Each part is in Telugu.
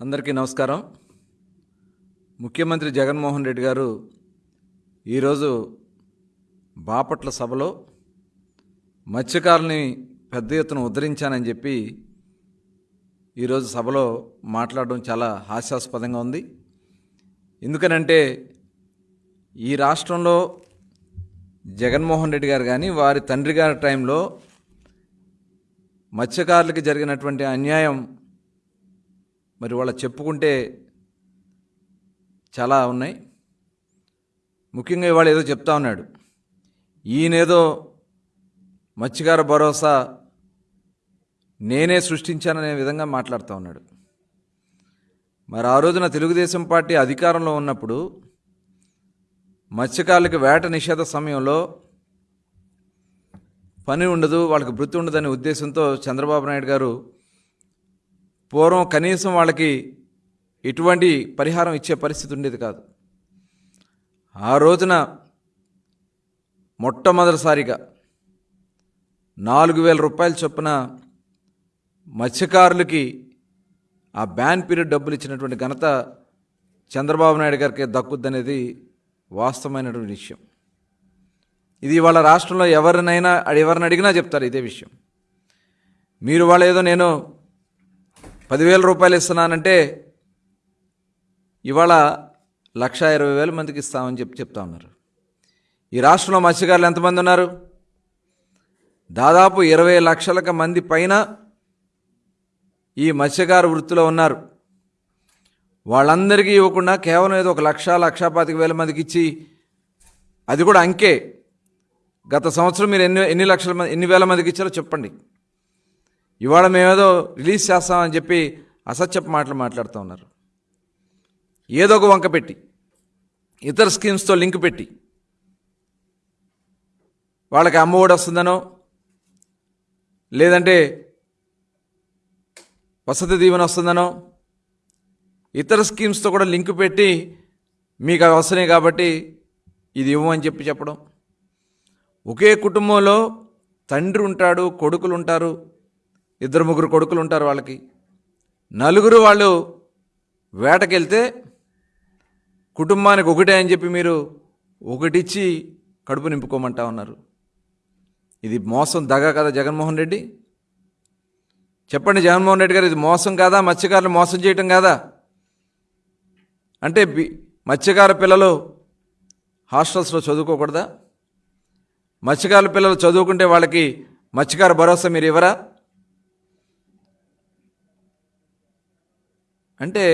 అందరికీ నమస్కారం. ముఖ్యమంత్రి జగన్మోహన్ రెడ్డి గారు ఈరోజు బాపట్ల సభలో మత్స్యకారుని పెద్ద ఎత్తున ఉద్ధరించానని చెప్పి ఈరోజు సభలో మాట్లాడడం చాలా హాస్యాస్పదంగా ఉంది. ఎందుకనంటే ఈ రాష్ట్రంలో జగన్మోహన్ రెడ్డి గారు కానీ వారి తండ్రి గారి టైంలో మత్స్యకారులకి జరిగినటువంటి అన్యాయం మరి వాళ్ళ చెప్పుకుంటే చాలా ఉన్నాయి. ముఖ్యంగా ఇవాళ ఏదో చెప్తా ఉన్నాడు. ఈయనేదో మత్స్యకార భరోసా నేనే సృష్టించాననే విధంగా మాట్లాడుతూ ఉన్నాడు. మరి ఆ రోజున తెలుగుదేశం పార్టీ అధికారంలో ఉన్నప్పుడు మత్స్యకారులకు వేట నిషేధ సమయంలో పని ఉండదు వాళ్ళకి వృత్తి ఉండదనే ఉద్దేశంతో చంద్రబాబు నాయుడు గారు పూర్వం కనీసం వాళ్ళకి ఎటువంటి పరిహారం ఇచ్చే పరిస్థితి ఉండేది కాదు. ఆ రోజున మొట్టమొదటిసారిగా నాలుగు వేల రూపాయల చొప్పున మత్స్యకారులకి ఆ బ్యాన్ పీరియడ్ డబ్బులు ఇచ్చినటువంటి ఘనత చంద్రబాబు నాయుడు గారికి దక్కుద్దనేది వాస్తవమైనటువంటి విషయం. ఇది వాళ్ళ రాష్ట్రంలో ఎవరినైనా ఎవరిని అడిగినా చెప్తారు ఇదే విషయం. మీరు వాళ్ళు ఏదో నేను పదివేల రూపాయలు ఇస్తున్నానంటే ఇవాళ లక్ష ఇరవై వేల మందికి ఇస్తామని చెప్పి చెప్తా ఉన్నారు. ఈ రాష్ట్రంలో మత్స్యకారులు ఎంతమంది ఉన్నారు? దాదాపు ఇరవై లక్షలకు మంది పైన ఈ మత్స్యకార వృత్తిలో ఉన్నారు. వాళ్ళందరికీ ఇవ్వకుండా కేవలం ఏదో ఒక లక్ష లక్ష పాతిక వేల మందికి ఇచ్చి అది కూడా అంకే. గత సంవత్సరం మీరు ఎన్ని ఎన్ని లక్షల మంది ఎన్ని వేల మందికి ఇచ్చారో చెప్పండి. ఇవాళ మేమేదో రిలీజ్ చేస్తామని చెప్పి అసత్యపు మాటలు మాట్లాడుతూ ఉన్నారు. ఏదో ఒక వంక పెట్టి ఇతర స్కీమ్స్తో లింక్ పెట్టి వాళ్ళకి అమ్మఒడి వస్తుందనో లేదంటే వసతి దీవెన వస్తుందనో ఇతర స్కీమ్స్తో కూడా లింక్ పెట్టి మీకు అవి వస్తున్నాయి కాబట్టి ఇది ఇవ్వమని చెప్పి చెప్పడం. ఒకే కుటుంబంలో తండ్రి ఉంటాడు కొడుకులు ఉంటారు ఇద్దరు ముగ్గురు కొడుకులు ఉంటారు వాళ్ళకి. నలుగురు వాళ్ళు వేటకెళ్తే కుటుంబానికి ఒకటే అని చెప్పి మీరు ఒకటిచ్చి కడుపు నింపుకోమంటా ఉన్నారు. ఇది మోసం దగా కదా జగన్మోహన్ రెడ్డి? చెప్పండి జగన్మోహన్ రెడ్డి గారు ఇది మోసం కాదా? మత్స్యకారులు మోసం చేయటం కాదా? అంటే మత్స్యకార పిల్లలు హాస్టల్స్లో చదువుకోకూడదా? మత్స్యకారుల పిల్లలు చదువుకుంటే వాళ్ళకి మత్స్యకార భరోసా మీరు ఇవ్వరా? అంటే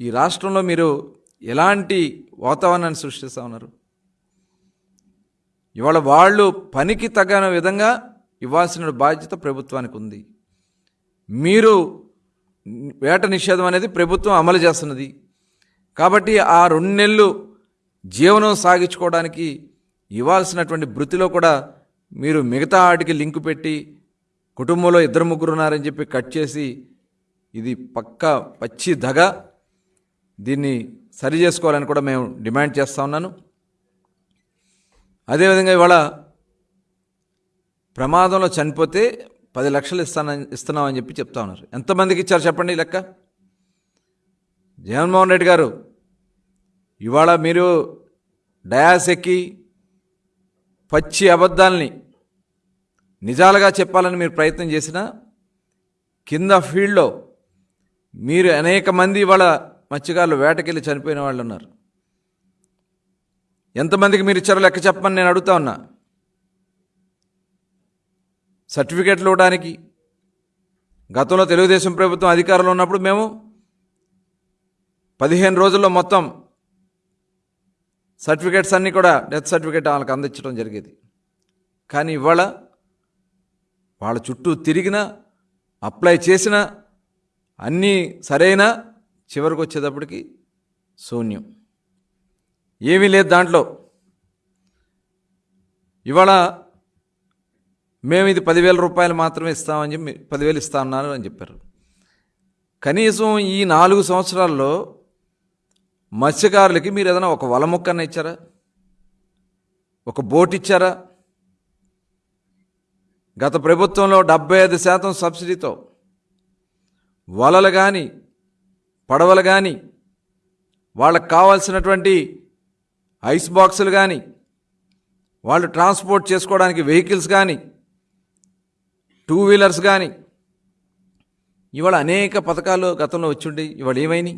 ఈ రాష్ట్రంలో మీరు ఎలాంటి వాతావరణాన్ని సృష్టిస్తూ ఉన్నారు? ఇవాళ వాళ్ళు పనికి తగిన విధంగా ఇవ్వాల్సిన బాధ్యత ప్రభుత్వానికి ఉంది. మీరు వేట నిషేధం అనేది ప్రభుత్వం అమలు చేస్తున్నది. కాబట్టి ఆ రెండు నెలలు జీవనం సాగించుకోవడానికి ఇవ్వాల్సినటువంటి వృత్తిలో కూడా మీరు మిగతా వాటికి లింకు పెట్టి కుటుంబంలో ఇద్దరు ముగ్గురు ఉన్నారని చెప్పి కట్ చేసి ఇది పక్క పచ్చి దగ దీన్ని సరి చేసుకోవాలని కూడా మేము డిమాండ్ చేస్తూ ఉన్నాను. అదేవిధంగా ఇవాళ ప్రమాదంలో చనిపోతే పది లక్షలు ఇస్తానని ఇస్తున్నామని చెప్పి చెప్తా ఉన్నారు. ఎంతమందికి ఇచ్చారు చెప్పండి లెక్క? జగన్మోహన్ రెడ్డి గారు ఇవాళ మీరు డయాస్ ఎక్కి పచ్చి అబద్ధాలని నిజాలుగా చెప్పాలని మీరు ప్రయత్నం చేసినా కింద ఫీల్డ్లో మీరు అనేక మంది ఇవాళ మత్స్యకారులు వేటకెళ్ళి చనిపోయిన వాళ్ళు ఉన్నారు. ఎంతమందికి మీరు ఇచ్చారో లెక్క చెప్పమని నేను అడుగుతా ఉన్నా. సర్టిఫికేట్లు ఇవ్వడానికి గతంలో తెలుగుదేశం ప్రభుత్వం అధికారంలో ఉన్నప్పుడు మేము పదిహేను రోజుల్లో మొత్తం సర్టిఫికేట్స్ అన్నీ కూడా డెత్ సర్టిఫికేట్ వాళ్ళకి అందించడం జరిగేది. కానీ ఇవాళ వాళ్ళ చుట్టూ తిరిగినా అప్లై చేసినా అన్నీ సరైన చివరికి వచ్చేటప్పటికి శూన్యం. ఏమీ లేదు దాంట్లో. ఇవాళ మేము ఇది పదివేల రూపాయలు మాత్రమే ఇస్తామని చెప్పి పదివేలు ఇస్తా ఉన్నారు అని చెప్పారు. కనీసం ఈ నాలుగు సంవత్సరాల్లో మత్స్యకారులకి మీరు ఏదైనా ఒక వల మొక్కన్న ఇచ్చారా? ఒక బోట్ ఇచ్చారా? గత ప్రభుత్వంలో డెబ్బై ఐదు శాతం సబ్సిడీతో వలలు కానీ పడవలు కానీ వాళ్ళకు కావాల్సినటువంటి ఐస్ బాక్సులు కానీ వాళ్ళు ట్రాన్స్పోర్ట్ చేసుకోవడానికి వెహికల్స్ కానీ టూ వీలర్స్ కానీ ఇవాళ అనేక పథకాలు గతంలో వచ్చి ఇవాళ ఏమైనాయి?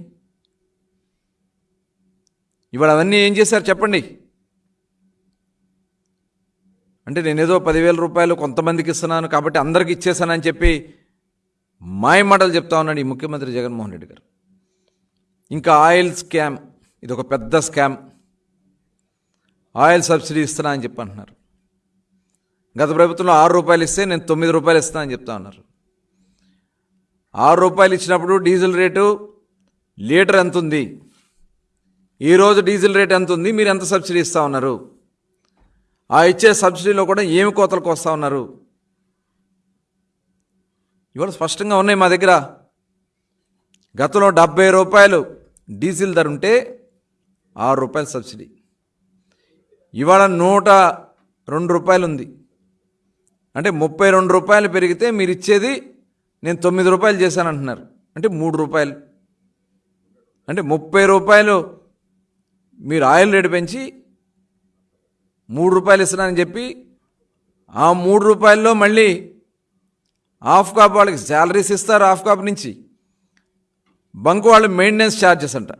ఇవాళ అవన్నీ ఏం చేశారు చెప్పండి? అంటే నేనేదో పదివేల రూపాయలు కొంతమందికి ఇస్తున్నాను కాబట్టి అందరికి ఇచ్చేసానని చెప్పి మాయ మాటలు చెప్తా ఉన్నాడు ఈ ముఖ్యమంత్రి జగన్మోహన్ రెడ్డి గారు. ఇంకా ఆయిల్ స్కామ్ ఇది ఒక పెద్ద స్కామ్. ఆయిల్ సబ్సిడీ ఇస్తున్నా అని చెప్పి అంటున్నారు గత ప్రభుత్వంలో ఆరు రూపాయలు ఇస్తే నేను తొమ్మిది రూపాయలు ఇస్తాను అని చెప్తా ఉన్నారు. ఆరు రూపాయలు ఇచ్చినప్పుడు డీజిల్ రేటు లీటర్ ఎంత ఉంది? ఈరోజు డీజిల్ రేట్ ఎంత ఉంది? మీరు ఎంత సబ్సిడీ ఇస్తా ఉన్నారు? ఆ ఇచ్చే సబ్సిడీలో కూడా ఏమి కోతలకు వస్తూ ఉన్నారు? ఇవాళ స్పష్టంగా ఉన్నాయి మా దగ్గర. గతంలో డెబ్బై రూపాయలు డీజిల్ ధర ఉంటే ఆరు రూపాయల సబ్సిడీ. ఇవాళ నూట రెండు రూపాయలు ఉంది. అంటే ముప్పై రెండు రూపాయలు పెరిగితే మీరు ఇచ్చేది నేను తొమ్మిది రూపాయలు చేశానంటున్నారు. అంటే మూడు రూపాయలు. అంటే ముప్పై రూపాయలు మీరు ఆయిల్ రేటు పెంచి మూడు రూపాయలు ఇస్తున్నానని చెప్పి ఆ మూడు రూపాయల్లో మళ్ళీ ఆఫ్ కాప్ వాళ్ళకి శాలరీస్ ఇస్తారు ఆఫ్ కాప్ నుంచి. బంక్ వాళ్ళు మెయింటెనెన్స్ ఛార్జెస్ అంట.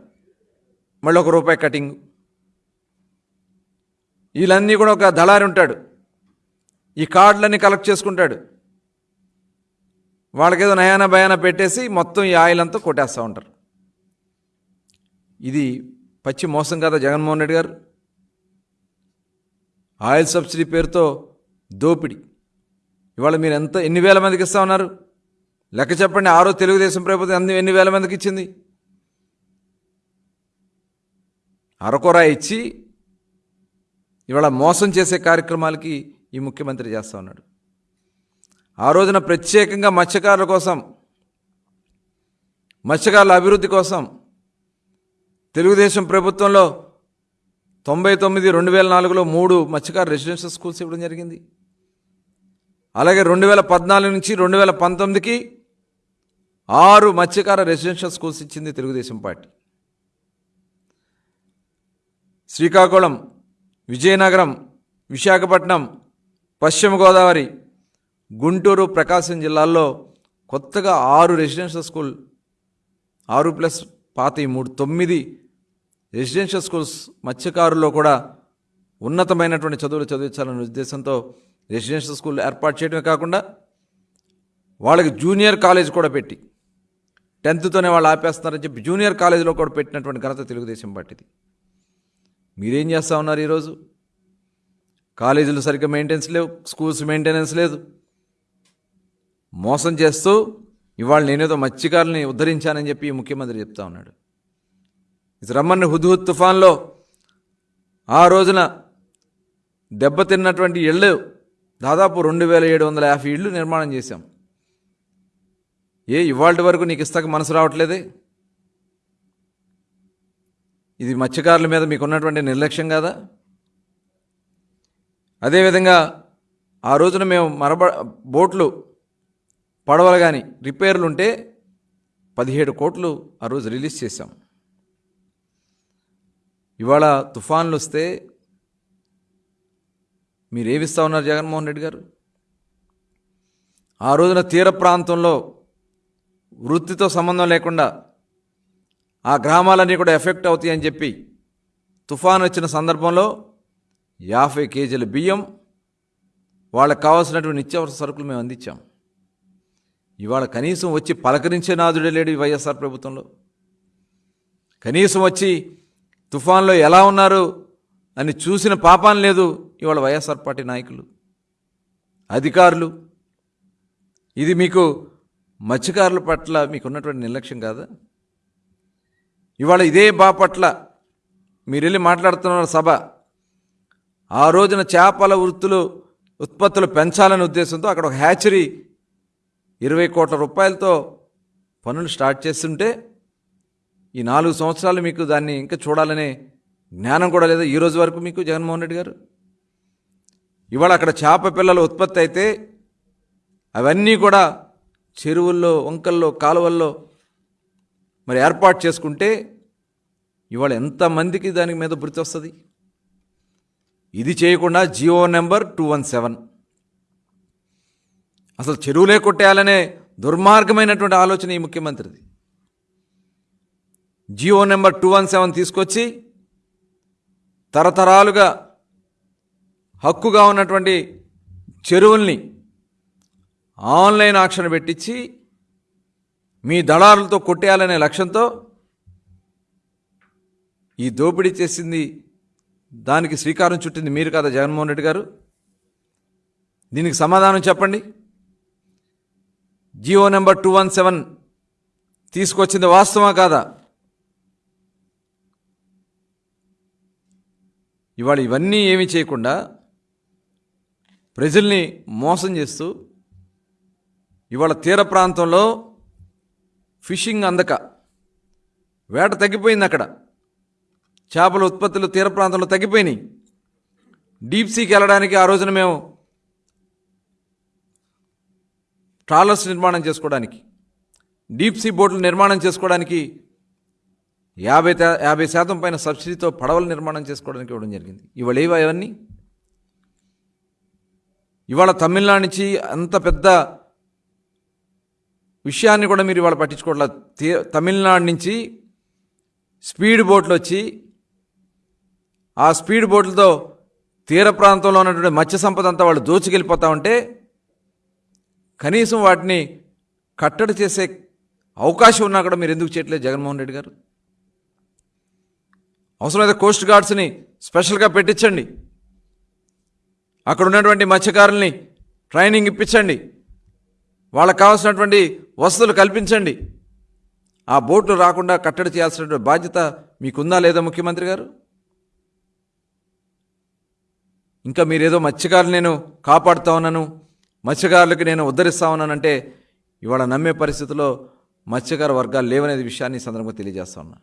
మళ్ళీ ఒక రూపాయి కటింగ్ వీళ్ళన్నీ కూడా ఒక దళారి ఉంటాడు. ఈ కార్డులన్నీ కలెక్ట్ చేసుకుంటాడు. వాళ్ళకేదో నయాన భయాన పెట్టేసి మొత్తం ఈ ఆయిల్ అంతా కొట్టేస్తూ ఉంటారు. ఇది పచ్చి మోసం కదా జగన్మోహన్ రెడ్డి గారు? ఆయిల్ సబ్సిడీ పేరుతో దోపిడీ. ఇవాళ మీరు ఎంత ఎన్ని వేల మందికి ఇస్తా ఉన్నారు? లెక్క చెప్పండి ఆరో తెలుగుదేశం ప్రభుత్వం అన్ని ఎన్ని వేల మందికి ఇచ్చింది? అరకొర ఇచ్చి ఇవాళ మోసం చేసే కార్యక్రమాలకి ఈ ముఖ్యమంత్రి చేస్తూ ఉన్నాడు. ఆ రోజున ప్రత్యేకంగా మత్స్యకారుల కోసం మత్స్యకారుల అభివృద్ధి కోసం తెలుగుదేశం ప్రభుత్వంలో తొంభై తొమ్మిది రెండు వేల నాలుగులో మూడు మత్స్యకారు రెసిడెన్షియల్ స్కూల్స్ ఇవ్వడం జరిగింది. అలాగే రెండు వేల పద్నాలుగు నుంచి రెండు వేల పంతొమ్మిదికి ఆరు మత్స్యకార రెసిడెన్షియల్ స్కూల్స్ ఇచ్చింది తెలుగుదేశం పార్టీ. శ్రీకాకుళం విజయనగరం విశాఖపట్నం పశ్చిమ గోదావరి గుంటూరు ప్రకాశం జిల్లాల్లో కొత్తగా ఆరు రెసిడెన్షియల్ స్కూల్ ఆరు ప్లస్ పాత మూడు తొమ్మిది రెసిడెన్షియల్ స్కూల్స్ మత్స్యకారుల్లో కూడా ఉన్నతమైనటువంటి చదువులు చదివించాలనే ఉద్దేశంతో రెసిడెన్షియల్ స్కూల్ ఏర్పాటు చేయడమే కాకుండా వాళ్ళకి జూనియర్ కాలేజ్ కూడా పెట్టి టెన్త్తోనే వాళ్ళు ఆపేస్తున్నారని చెప్పి జూనియర్ కాలేజీలో కూడా పెట్టినటువంటి ఘనత తెలుగుదేశం పార్టీది. మీరేం చేస్తూ ఉన్నారు ఈరోజు? కాలేజీలు సరిగ్గా మెయింటెనెన్స్ లేవు స్కూల్స్ మెయింటెనెన్స్ లేదు. మోసం చేస్తూ ఇవాళ నేనేదో మత్స్యకారుల్ని ఉద్ధరించానని చెప్పి ముఖ్యమంత్రి చెప్తా ఉన్నాడు. ఇది రమ్మని హుద్హుద్ తుఫాన్లో ఆ రోజున దెబ్బతిన్నటువంటి ఇళ్ళు దాదాపు రెండు వేల ఏడు వందల యాభై ఇళ్ళు నిర్మాణం చేశాం. ఏ ఇవాళ వరకు నీకు ఇస్తాక మనసు రావట్లేదే? ఇది మత్స్యకారుల మీద మీకు ఉన్నటువంటి నిర్లక్ష్యం కాదా? అదేవిధంగా ఆ రోజున మేము మరబ బోట్లు పడవలు కానీ రిపేర్లు ఉంటే పదిహేడు కోట్లు ఆ రోజు రిలీజ్ చేశాం. ఇవాళ తుఫాన్లు వస్తే మీరు ఏమిస్తా ఉన్నారు జగన్మోహన్ రెడ్డి గారు? ఆ రోజున తీర ప్రాంతంలో వృత్తితో సంబంధం లేకుండా ఆ గ్రామాలన్నీ కూడా ఎఫెక్ట్ అవుతాయి అని చెప్పి తుఫాన్ వచ్చిన సందర్భంలో యాభై కేజీల బియ్యం వాళ్ళకి కావాల్సినటువంటి నిత్యావసర సరుకులు మేము అందించాం. ఇవాళ కనీసం వచ్చి పలకరించే నాదుడే లేడు వైఎస్ఆర్ ప్రభుత్వంలో. కనీసం వచ్చి తుఫాన్లో ఎలా ఉన్నారు అని చూసిన పాపాన్ లేదు ఇవాళ వైఎస్ఆర్ పార్టీ నాయకులు అధికారులు. ఇది మీకు మత్స్యకారుల పట్ల మీకున్నటువంటి నిర్లక్ష్యం కాదా? ఇవాళ ఇదే బాపట్ల మీరు వెళ్ళి మాట్లాడుతున్న సభ. ఆ రోజున చేపల వృత్తులు ఉత్పత్తులు పెంచాలనే ఉద్దేశంతో అక్కడ ఒక హ్యాచరీ ఇరవై కోట్ల రూపాయలతో పనులు స్టార్ట్ చేస్తుంటే ఈ నాలుగు సంవత్సరాలు మీకు దాన్ని ఇంకా చూడాలనే జ్ఞానం కూడా లేదా ఈ రోజు వరకు మీకు జగన్మోహన్ రెడ్డి గారు? ఇవాళ అక్కడ చేప పిల్లలు ఉత్పత్తి అయితే అవన్నీ కూడా చెరువుల్లో వంకల్లో కాలువల్లో మరి ఏర్పాటు చేసుకుంటే ఇవాళ ఎంతమందికి దాని మీద బృతి వస్తుంది? ఇది చేయకుండా GO number two one seven. అసలు చెరువులే కొట్టేయాలనే దుర్మార్గమైనటువంటి ఆలోచన ఈ ముఖ్యమంత్రిది. GO number two one seven తీసుకొచ్చి తరతరాలుగా హక్కుగా ఉన్నటువంటి చెరువుల్ని ఆన్లైన్ ఆక్షన్ పెట్టించి మీ దళారులతో కొట్టేయాలనే లక్ష్యంతో ఈ దోపిడీ చేసింది దానికి శ్రీకారం చుట్టింది మీరు కదా జగన్మోహన్ రెడ్డి గారు? దీనికి సమాధానం చెప్పండి. GO number two one seven తీసుకొచ్చింది వాస్తవమా కాదా? ఇవాళ ఇవన్నీ ఏమీ చేయకుండా ప్రజల్ని మోసం చేస్తూ ఇవాళ తీర ప్రాంతంలో ఫిషింగ్ అందక వేట తగ్గిపోయింది అక్కడ. చేపల ఉత్పత్తులు తీర ప్రాంతంలో తగ్గిపోయినాయి. డీప్ సీకి వెళ్ళడానికి ఆ రోజున మేము ట్రాలర్స్ నిర్మాణం చేసుకోవడానికి డీప్ సీ బోట్లు నిర్మాణం చేసుకోవడానికి యాభై యాభై శాతం పైన సబ్సిడీతో పడవలు నిర్మాణం చేసుకోవడానికి ఇవ్వడం జరిగింది. ఇవాళ ఏవా ఇవన్నీ ఇవాళ తమిళనాడు నుంచి అంత పెద్ద విషయాన్ని కూడా మీరు ఇవాళ పట్టించుకోవట్లేదు తమిళనాడు నుంచి స్పీడ్ బోట్లు వచ్చి ఆ స్పీడ్ బోట్లతో తీర ప్రాంతంలో ఉన్నటువంటి మత్స్య సంపద అంతా వాళ్ళు దోచుకెళ్ళిపోతా ఉంటే కనీసం వాటిని కట్టడి చేసే అవకాశం ఉన్నా కూడా మీరు ఎందుకు చేయట్లేదు జగన్మోహన్ రెడ్డి గారు? అవసరమైతే కోస్ట్ గార్డ్స్ని స్పెషల్గా పెట్టించండి. అక్కడ ఉన్నటువంటి మత్స్యకారుల్ని ట్రైనింగ్ ఇప్పించండి. వాళ్ళకి కావాల్సినటువంటి వసతులు కల్పించండి. ఆ బోట్లు రాకుండా కట్టడి చేయాల్సినటువంటి బాధ్యత మీకుందా లేదా ముఖ్యమంత్రి గారు? ఇంకా మీరేదో మత్స్యకారులు నేను కాపాడుతా ఉన్నాను మత్స్యకారులకు నేను ఉద్ధరిస్తా ఉన్నానంటే ఇవాళ నమ్మే పరిస్థితిలో మత్స్యకార వర్గాలు లేవనేది విషయాన్ని సందర్భంగా తెలియజేస్తా ఉన్నా.